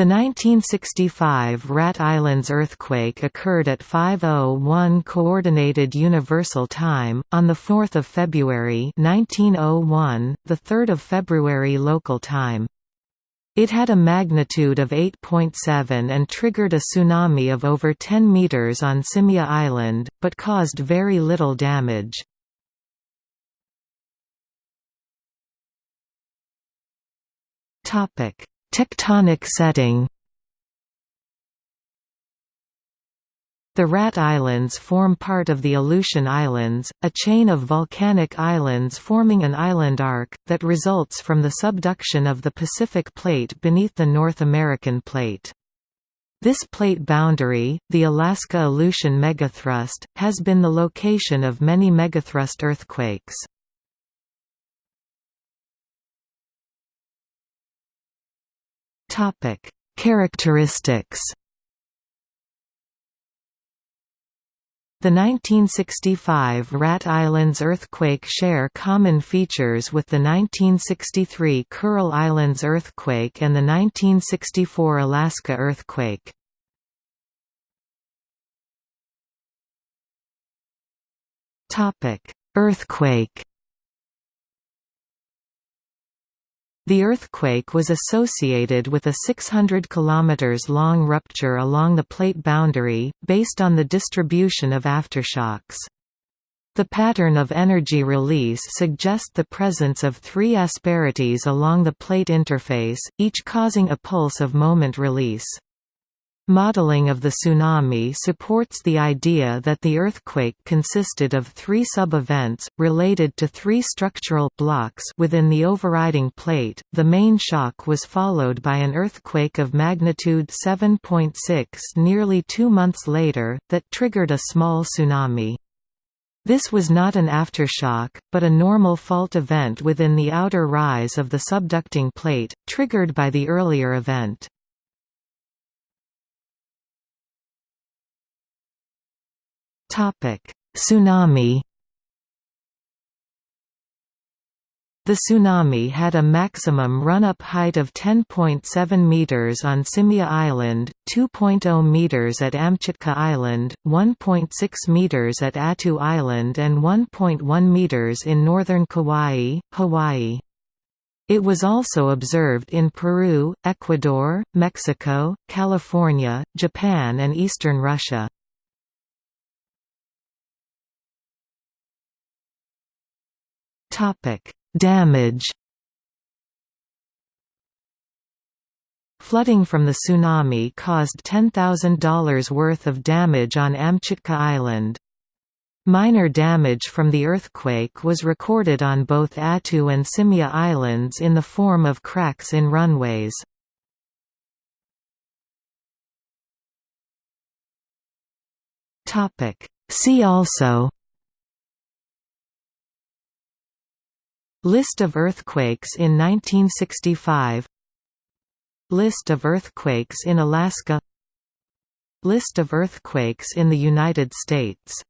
The 1965 Rat Islands earthquake occurred at 5:01 coordinated universal time on the 4th of February 1901, the 3rd of February local time. It had a magnitude of 8.7 and triggered a tsunami of over 10 meters on Shemya Island, but caused very little damage. Topic: Tectonic setting The Rat Islands form part of the Aleutian Islands, a chain of volcanic islands forming an island arc, that results from the subduction of the Pacific Plate beneath the North American Plate. This plate boundary, the Alaska-Aleutian megathrust, has been the location of many megathrust earthquakes. Topic: Characteristics. The 1965 Rat Islands earthquake share common features with the 1963 Kuril Islands earthquake and the 1964 Alaska earthquake. Earthquake The earthquake was associated with a 600 km long rupture along the plate boundary, based on the distribution of aftershocks. The pattern of energy release suggests the presence of three asperities along the plate interface, each causing a pulse of moment release. Modeling of the tsunami supports the idea that the earthquake consisted of three sub-events, related to three structural blocks within the overriding plate. The main shock was followed by an earthquake of magnitude 7.6 nearly two months later, that triggered a small tsunami. This was not an aftershock, but a normal fault event within the outer rise of the subducting plate, triggered by the earlier event. Topic: Tsunami. The tsunami had a maximum run-up height of 10.7 meters on Shemya Island, 2.0 meters at Amchitka Island, 1.6 meters at Attu Island and 1.1 meters in northern Kauai, Hawaii. It was also observed in Peru, Ecuador, Mexico, California, Japan and eastern Russia. Topic: Damage. Flooding from the tsunami caused $10,000 worth of damage on Amchitka Island. Minor damage from the earthquake was recorded on both Attu and Shemya Islands in the form of cracks in runways. See also List of earthquakes in 1965 List of earthquakes in Alaska. List of earthquakes in the United States